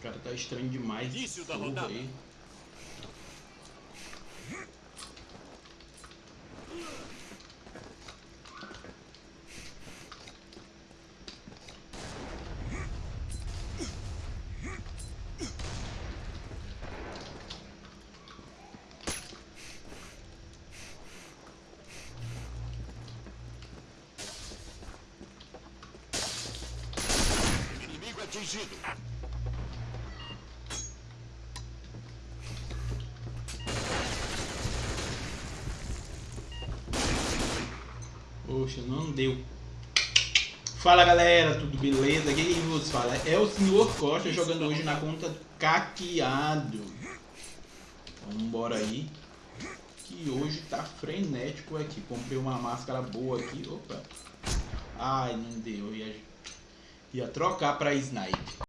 cara tá estranho demais. Início da rodada. aí. Inimigo atingido. Poxa, não deu. Fala galera, tudo beleza? Quem vos fala é o Senhor Costa jogando hoje na conta Caqueado. Vambora aí. Que hoje tá frenético aqui. Comprei uma máscara boa aqui. Opa. Ai, não deu. Ia, ia trocar pra Snipe.